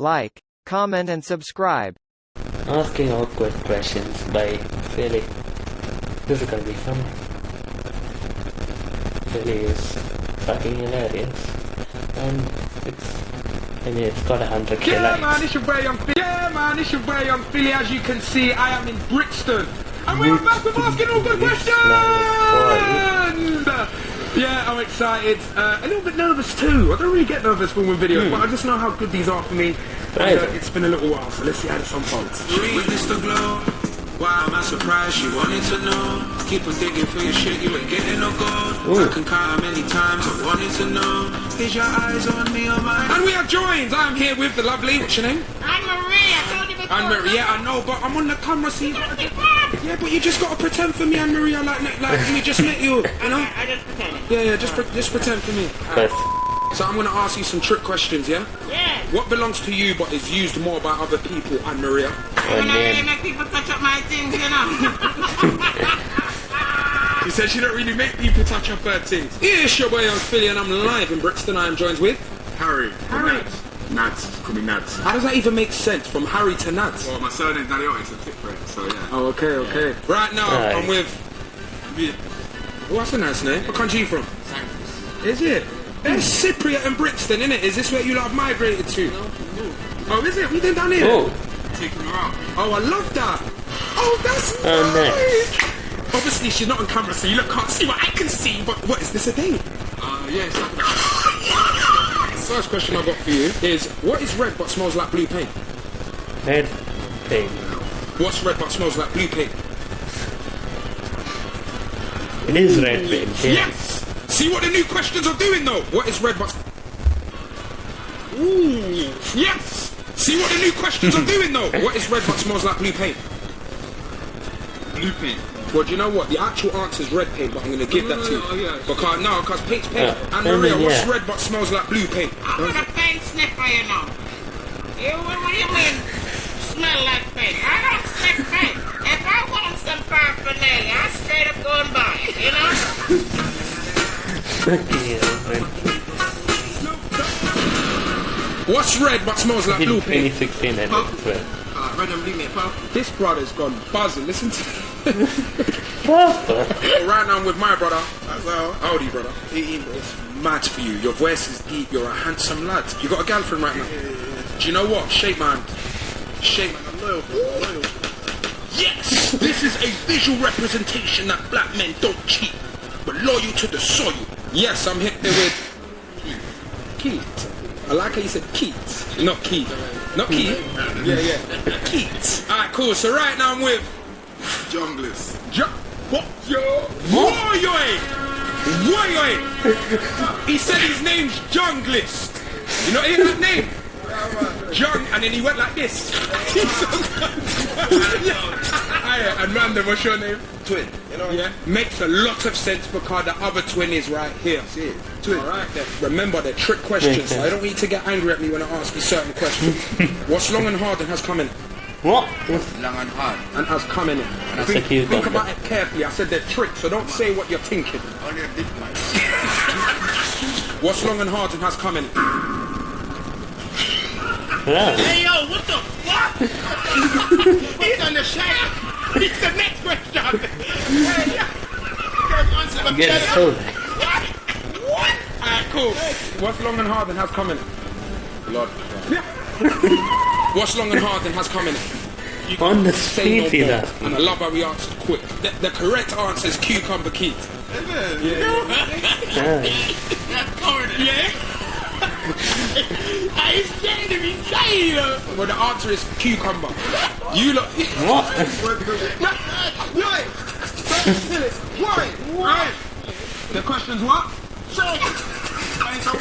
like, comment and subscribe. Asking awkward questions by Filly. This is gonna be fun. Filly is fucking hilarious. And it's I mean it's got a hundred K Yeah, likes. man, it's your boy Yung Filly. Yeah, man, it's your boy Yung Filly. As you can see, I am in Brixton. And we are back with asking all good Brixton. questions! Yeah, I'm excited. Uh, a little bit nervous too. I don't really get nervous when we're videos, but I just know how good these are for me. Right. And, uh, it's been a little while, so let's see how this unfolds. Witness the glow. Why am I surprised you wanted to know? Keep on digging for your shit, you ain't getting no gold. I can count how many times I wanted to know. Is your eyes on me or mine? And we are joined. I'm here with the lovely. What's your name? Anne Marie, I told. Anne Marie. Yeah, I know, but I'm on the camera. See. Before. Yeah, but you just gotta pretend for me, Anne Marie. I like like we just met you. You know. I just pretended. Yeah, yeah. Just pre- just pretend for me. But So I'm gonna ask you some trick questions. Yeah. Yeah. What belongs to you but is used more by other people, Anne Maria? When I really make people touch up my things, you know. She said she don't really make people touch up her things. Yeah, it's your boy I'm Filly and I'm live in Brixton. I am joined with Harry. Harry. Nads. Nads. Call me Nads. How does that even make sense from Harry to Nads? Well, my surname's Daddy It's a tip for so yeah. Oh, okay, okay. Right now, Right. I'm with. Yeah. Oh, that's a nice name. What country you from? Cyprus. Is it? It's Cypriot and Brixton, innit? Is this where you lot have migrated to? No, no. Oh, is it? We did down here? oh, Taking her out. Oh, I love that. Oh, that's Oh, nice. Obviously, she's not on camera, so you look can't see what I can see. But what is this a date? Uh, yeah, it's like First question I got for you is: What is red but smells like blue paint? red thing. What's red but smells like blue paint? It is red paint. Yeah. Yes. See what the new questions are doing, though. What is red but? Ooh. Yes. See what the new questions are doing, though. What is red but smells like blue paint? blue paint. Well, do you know what? The actual answer is red paint, but I'm going to give No, that no, to you. no, oh, yeah. Because, no, because paint's paint. Yeah. And I Maria, mean, what's yeah. red but smells like blue paint? I'm not a paint sniffer, you know. You, what, what do you mean, smell like paint? I don't sniff paint. If I want some paraphernalia, I straight up go and buy it, you know? Fucking hell, man. What's red but smells like blue paint? 2016 I did as well. Uh, red and blue paint, purple. This brother's gone buzzing. Listen to Right now I'm with my brother. That's all. How old are you, brother? 18, bro. It's mad for you. Your voice is deep. You're a handsome lad. You got a girlfriend right now. Do you know what? Shape man. Shape man. I'm loyal. I'm loyal. Yes! this is a visual representation that black men don't cheat, but loyal to the soil. Yes, I'm hit there with Keith. I like how you said Keith, not Keith. Not Keith. Yeah, yeah. Keith. Alright, cool. So right now I'm with Junglers. Jo- what? Yo? Woyoy! Woyoy! he said his name's Junglist. You know, hear that name? Jung, and then he went like this. Hiya, and Random, what's your name? Twin. You know? Yeah, makes a lot of sense because the other twin is right here. See it. Twin. Alright then. Remember, they're trick questions, so I don't need to get angry at me when I ask you certain questions. What's long and hard and has come in it? What? Long and hard. And has come in it. That's think a think one. about it carefully. I said they're tricks, so don't say what you're thinking. Only a big man. What's long and hard and has come in it? Yeah. Hey, yo, what the fuck? He's on the shot. It's the next question. Hey, yo. Get it so What? What? Alright, cool. What's long and hard and has come in it? Lord. What's long and hard and has come in it? You On can't the say no street, he's more. asking. And I love how we answered quick. The, the correct answer is cucumber Keith. Yeah. That's correct. Yeah? I scared to be saying it. Well, the answer is cucumber. You look. What? Why? Why? Why? The question's what? I ain't so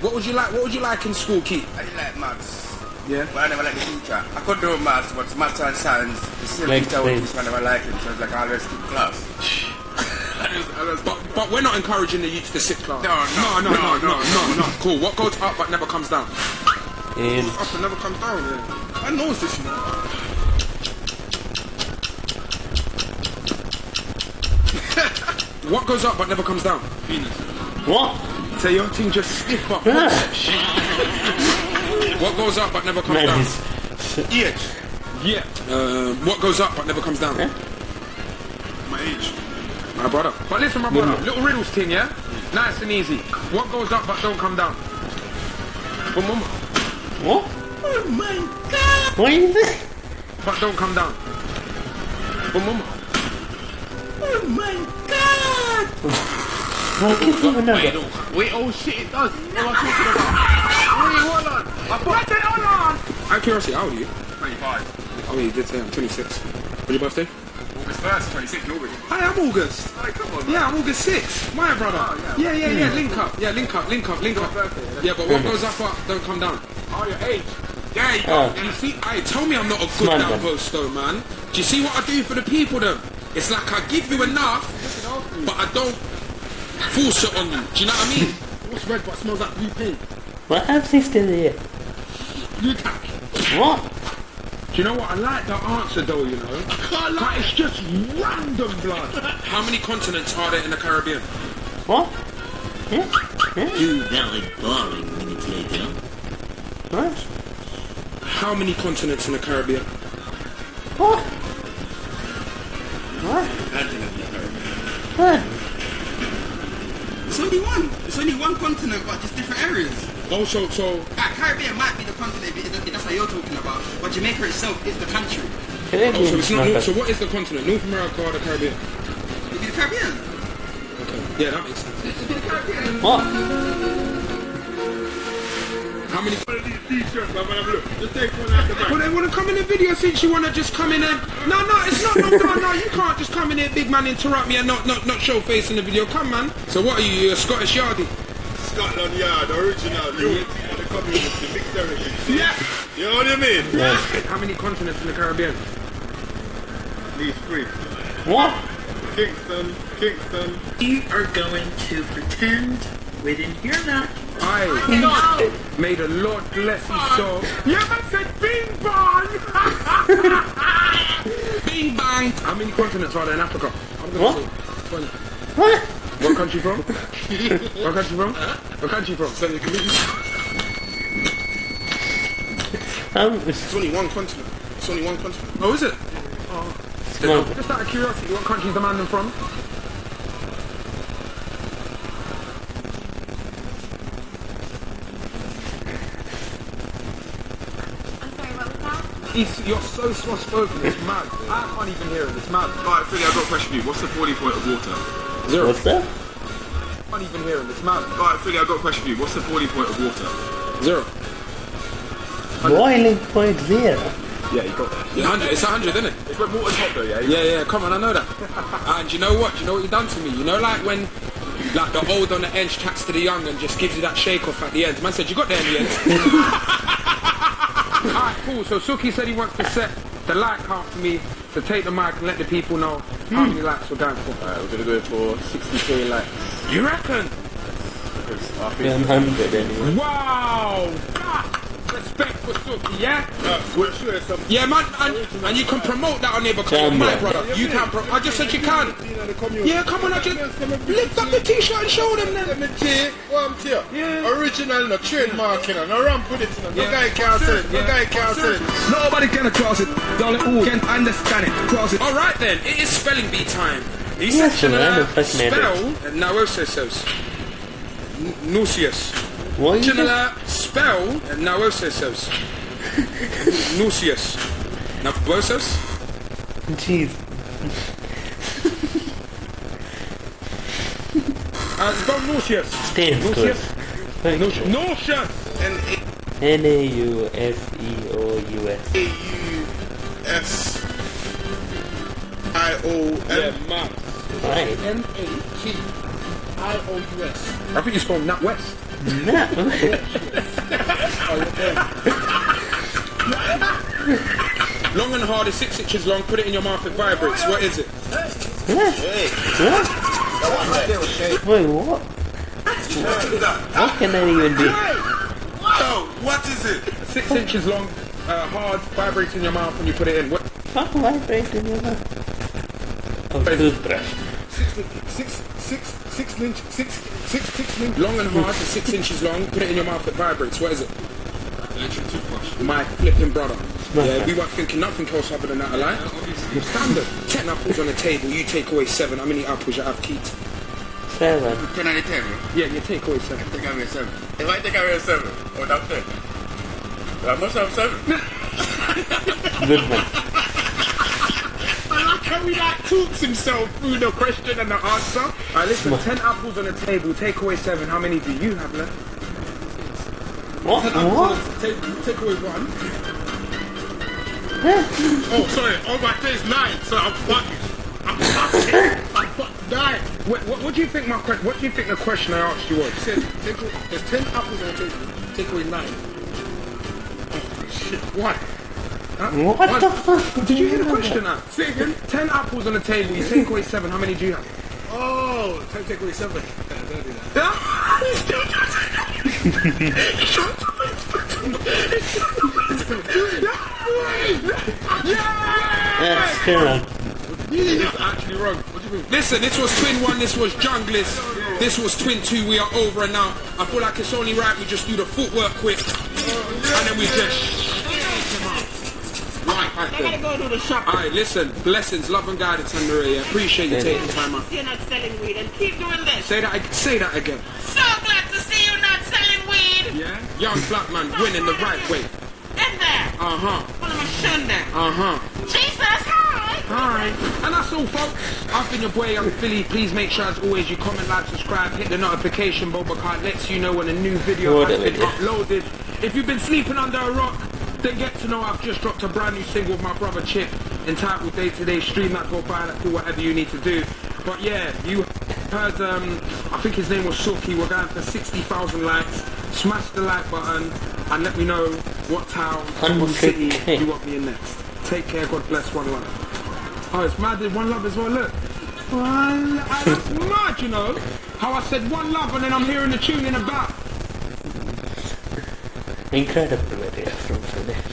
What would you like? What would you like in school, Keith? I like maths. Yeah. But I never liked the teacher. I could do maths, but maths and science, the same like teacher would teach. I never liked him, so it's like I always skip class. But, but we're not encouraging the youth to sit class. No, no, no, no, no, no, no. Cool. What goes up but never comes down? Um, up and never comes down. Yeah. I know this. You know. What goes up but never comes down? Penis. what? So your thing just stiff up. What goes up but never comes man, down? this, Age. Yeah. Um, what goes up but never comes down? My age. My brother. But listen, my brother. Little riddles thing, yeah? Nice and easy. What goes up but don't come down? From mama. what? Oh my god. What is it? But don't come down. From mama. Oh my god. I can't even know that. Wait, oh shit, it does. What am I talking about? Wait, hold on. I thought it, hold on. Out of curiosity, how old are you? 25. Oh, you did say I'm 26. When's your birthday? August 1st, 26 August. Hi, I'm August. Hey, come on, man. Yeah, I'm August 6th. My brother. Oh, yeah, yeah, yeah. Link up. Yeah, link up, link up, link up. birthday, Yeah, but what goes up, up don't come down. Oh, your age. Yeah, you go. Oh. You see, I tell me I'm not a good Smart down post though, man. Do you see what I do for the people though? It's like I give you enough, but I don't force it on you. Do you know what I mean? What's red but smells like blue paint? What else is still there? Blue tack. What? Do you know what? I like the answer though, you know. I But it's just random blood. How many continents are there in the Caribbean? What? Yeah? Yeah? Two very boring minutes later. What? How many continents in the Caribbean? What? What? What? It's only one. It's only one continent, but just different areas. Oh, so so Like, Caribbean might be the continent, but that's what you're talking about. But Jamaica itself is the country. oh, so it's not. not North, so what is the continent? North America or the Caribbean? It'd be the Caribbean. Okay. Yeah, that makes sense. It'd be the Caribbean. What? How many? One of these t-shirts, I'm gonna look. Just take one out the back. Well, they want to come in the video since you want to just come in and no, no, it's not. No, no, no. You can't just come in here, big man, interrupt me and not, not, not show face in the video. Come, man. So what are you? You're a Scottish yardie? Scotland Yard, original, unity for the community, mixed everything. Yeah. You know what I mean? Yeah. How many continents in the Caribbean? These three. What? Kingston, Kingston. You are going to pretend we didn't hear that. I made a Lord bless his soul. You ever said bing bong? bing bang. How many continents are there in Africa? What? What? What country from? what country from? What country from? Um, It's only one continent. It's only one continent. Oh, is it? no. Just out of curiosity, what country is the man from? I'm sorry, what was that? He's, you're so soft spoken, it's mad. I can't even hear it, it's mad. Alright, Filly, I've got a question for you. What's the boiling point of water? Zero. What's that? I can't even hear it, it's mad. Alright, Filly, I've got a question for you. What's the boiling point of water? Zero. Boiling point zero. Yeah, you got that. Yeah, 100, it's 100, isn't it? It's when water's hot though, yeah? Yeah, yeah, come on, I know that. and you know what? You know what you've done to me? You know, like when like the old on the edge chats to the young and just gives you that shake off at the end. Man said, you got there in the end. Alright, cool. So Suki said he wants to set the like count for me to take the mic and let the people know how hmm. many likes we're going for. Alright, we're gonna go for 60k likes. You reckon? Because I Yeah, think... 100 anyway. Wow! Ah, Respect for Suki, yeah? Uh, we'll show some... Yeah, man, and, and you can promote that on there because you're my brother. You can. Pro- I just said you can. Yeah, come on, I just lift up the t-shirt and show them then. Let me tell you, what I'm telling you. Yeah. Original, no trademarking, no ramp with it. No, no Yeah. guy can't sell it. No Yeah. guy can't sell it. Nobody can cross it. Don't who can understand it. Cross it. All right then, it is spelling bee time. He Yes, said man, uh, I'm fascinated. spell nauseous. Nauseous. What is it? General spell nauseous. Nauseous. Nauseous. Jeez. Uh, spell nauseous. Stands good. Nauseous. Thank you. Nauseous. N-A-U-S-E-O-U-S. A-U-S-I-O-N. Yeah. Right. N-A-T-I-O-U-S. I think you spelled NatWest. No. Long and hard is six inches long. Put it in your mouth. It vibrates. What is it? What? Wait, what? What can that even be? Yo, what is it? Six inches long, uh, hard, vibrates in your mouth when you put it in. What? Fuck vibrate in your mouth. Oh, toothbrush. Six, six, six, six inch, six, Six, six inches long and hard, so six inches long. Put it in your mouth, it vibrates. What is it? Electric toothbrush. My flipping brother. Yeah, we weren't thinking nothing else other than that, alright? Standard. Ten apples on the table, you take away seven. How many apples you have, Keith? Seven. Ten out of ten. Yeah, you take away seven. Take away seven. If I take away seven, seven, that's ten. I must have seven. Good one. I like how he like talks himself through the question and the answer. Alright, listen, ten apples on the table, take away seven. How many do you have left? What? What? Take, take away one. oh, sorry. Oh, my day's nine, so I'm fucking. I'm fucking. I'm fucking nine. What, what, what do you think my question? What do you think the question I asked you was? It said, take, away- there's ten apples on the table. Take away nine. Oh, shit. Why? Huh? What the fuck? Did you hear the question now? Say again. Ten apples on the table. You take away seven. How many do you have? Oh, time to take away seven. Yeah, Don't do that. That's correct. It's actually wrong. What do you mean? Listen, this was twin one, this was junglist, this was twin two, we are over and now. I feel like it's only right we just do the footwork quick. And then we just Right, right I gotta go to the shop. Alright, listen, blessings, love and guidance, and Maria. Appreciate you taking time out. You're not selling weed and keep doing this. Say that say that again. So glad to see you not selling weed. Yeah? Young black man winning the right way. In there. Uh-huh. What am I showing there? Uh-huh. Jesus, hi. Hi. And that's all, folks. I've been your boy, Yung Filly. Please make sure, as always, you comment, like, subscribe, hit the notification bell because it lets you know when a new video has been uploaded. If you've been sleeping under a rock, then get to know I've just dropped a brand new single with my brother Chip entitled Day to Day. Stream that, go buy that, do whatever you need to do. But yeah, you heard, um, I think his name was Suki. We're going for 60,000 likes. Smash the like button and let me know what town, what city 100K. you want me in next. Take care, God bless, one love. Oh, it's mad, one love as well, look. One, oh, that's mad, you know. How I said one love and then I'm hearing the tune in the back. Incredible video from Filly.